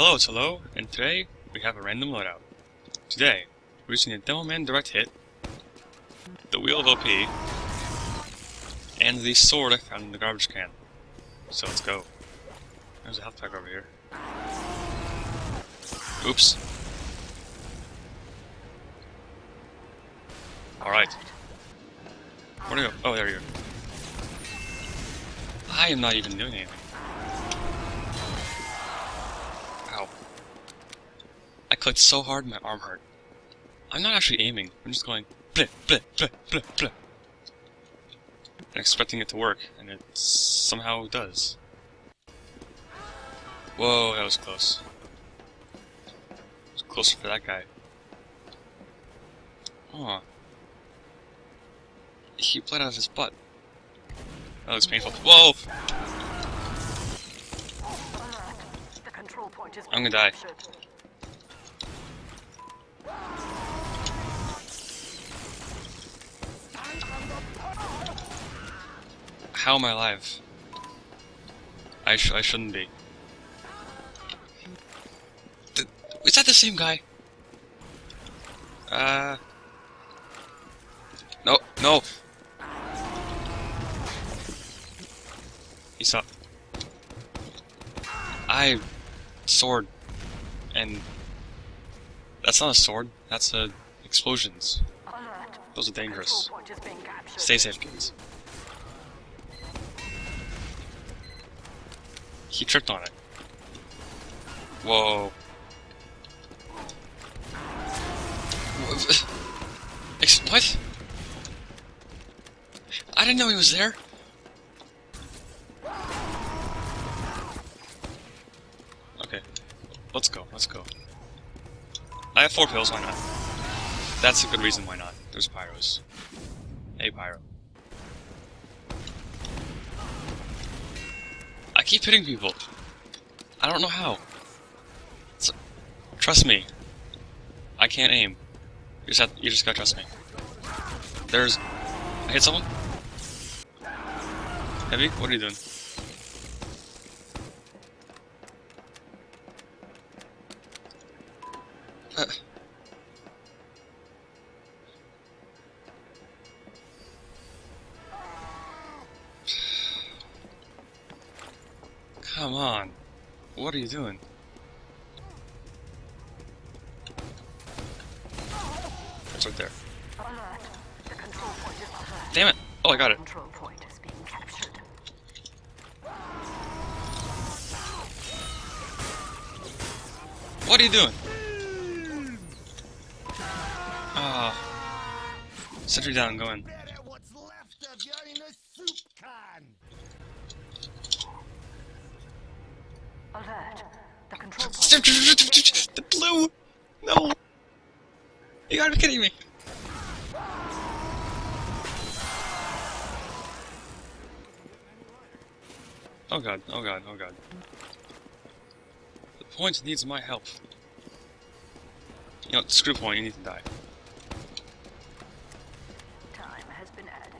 Hello, it's Hello, and today we have a random loadout. Today, we're using a Demo Man Direct Hit, the Wheel of OP, and the sword I found in the garbage can. So let's go. There's a health pack over here. Oops. Alright. Where do you go? Oh, there you go. I am not even doing anything. Clicked so hard my arm hurt. I'm not actually aiming. I'm just going blip, blip, blip, blip, blip. And expecting it to work, and it somehow does. Whoa, that was close. It was closer for that guy. Aw. He bled out of his butt. That looks painful. Whoa! I'm gonna die. How am I alive? I sh I shouldn't be. Th is that the same guy? Uh. No, no. He's up. I sword and that's not a sword. That's a explosions. Those are dangerous. Stay safe, kids. He tripped on it. Whoa. What? I didn't know he was there. Okay. Let's go, let's go. I have four pills, why not? That's a good reason why not. There's pyros. Hey, pyro. I keep hitting people. I don't know how. Trust me. I can't aim. You just have, you just gotta trust me. There's... I hit someone? Heavy? What are you doing? You doing? It's right there. Damn it! Oh, I got it. What are you doing? Ah. Uh, sentry down, go in. Alert. The control point. The blue! No! You gotta be kidding me! Oh god, oh god, oh god. The point needs my help. You know, screw point, you need to die. Time has been added.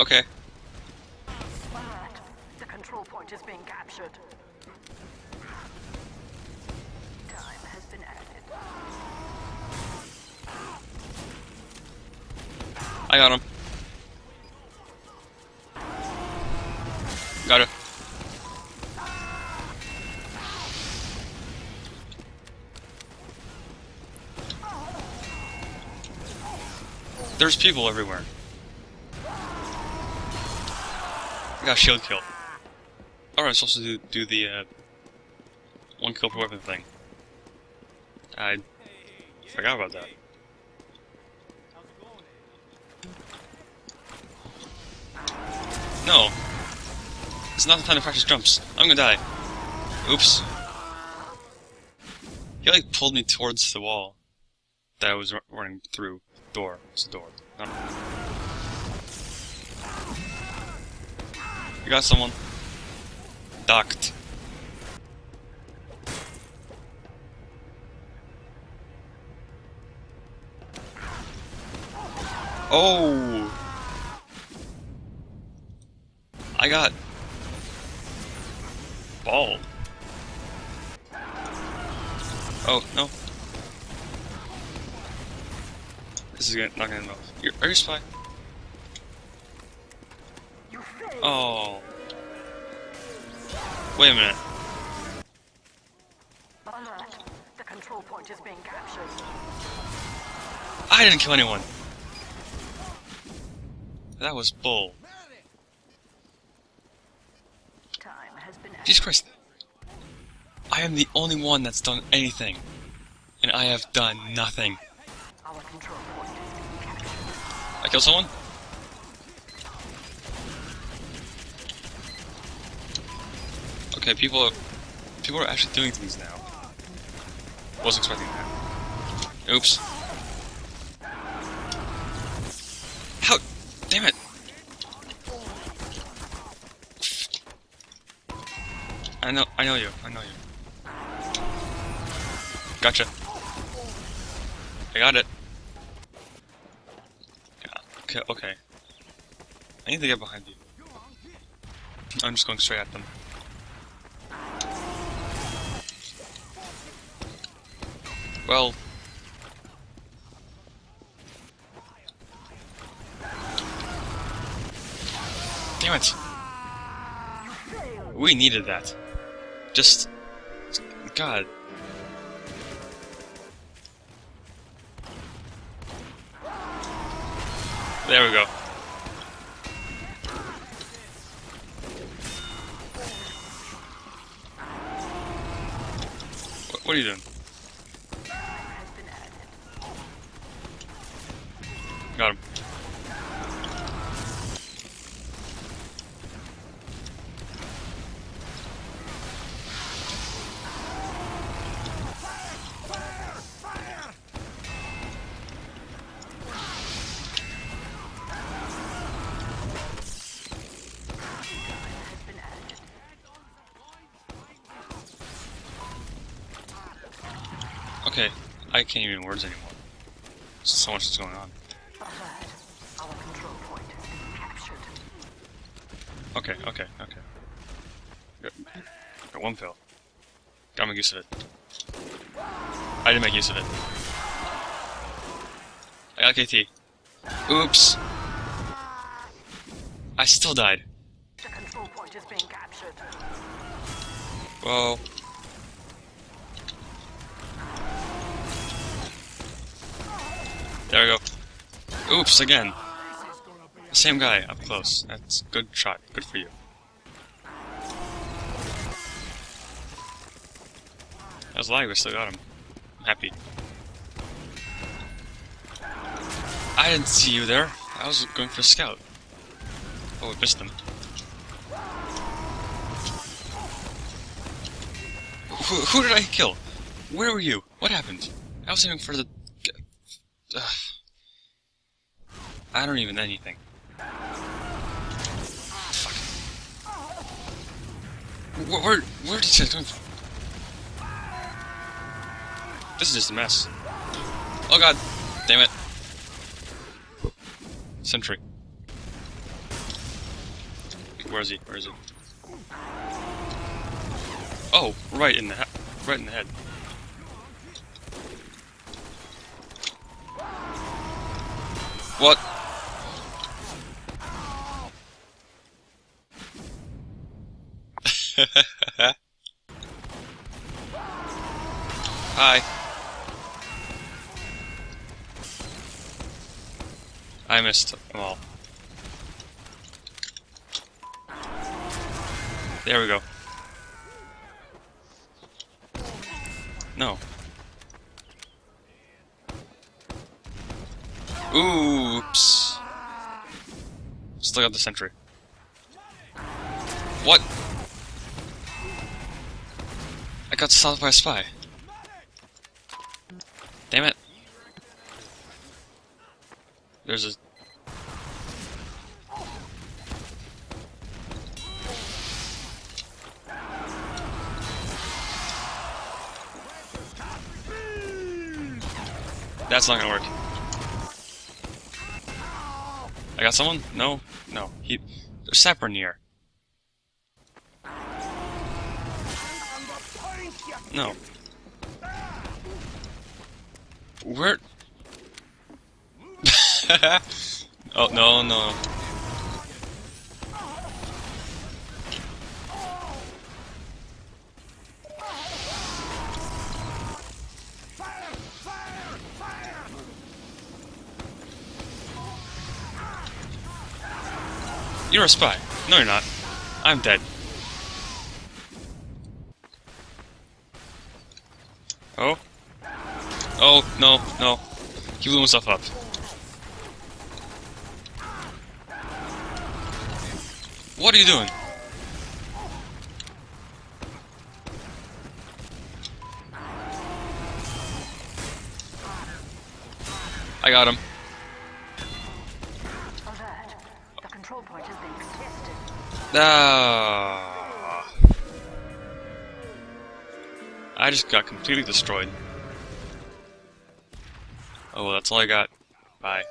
Okay. Point is being captured. Time has been added. I got him. Got it. There's people everywhere. I got shield kill. Alright, supposed to do, do the, uh, one kill per weapon thing. I forgot about that. No. It's not the time to practice jumps. I'm gonna die. Oops. He like pulled me towards the wall that I was ru- running through. Door. It's a door. No, no. You got someone. Docked. Oh! I got ball. Oh, no. This is gonna, not gonna enough. You're, are you spy? Oh. Wait a minute. The control point is being captured. I didn't kill anyone. That was bull. Jesus Christ. I am the only one that's done anything. And I have done nothing. I killed someone? Okay, people are, people are actually doing things now. Wasn't expecting that. Oops. How? Damn it! I know, I know you, I know you. Gotcha. I got it. Okay, okay. I need to get behind you. I'm just going straight at them. Well... Damn it! We needed that. Just... God. There we go. What, are you doing? Okay, I can't even words anymore. So much is going on. Alert. Our control point is being captured. Okay, okay, okay. Got, got one pill. Gotta make use of it. I didn't make use of it. I got KT. Oops. I still died. The control point is being captured. Whoa. There we go. Oops, again. Same guy, up close. That's good shot. Good for you. That was lag, we still got him. I'm happy. I didn't see you there. I was going for a scout. Oh, we missed him. Who, who did I kill? Where were you? What happened? I was aiming for the... I don't even anything. Where, where, where did you come from? This is just a mess. Oh god. Damn it. Sentry. Where is he? Where is he? Oh, right in the he- right in the head. What? Hi. I missed them all. There we go. No. Oops. Still got the sentry. What? I got stopped by a spy. Damn it. There's a... That's not gonna work. I got someone? No? No. He... There's Sapper near. No. Where? oh, no, no. You're a spy. No, you're not. I'm dead. Oh? Oh, no, no. He blew himself up. What are you doing? I got him. Alert. The control point is being tested. Ah. I just got completely destroyed. Oh, well, that's all I got. Bye.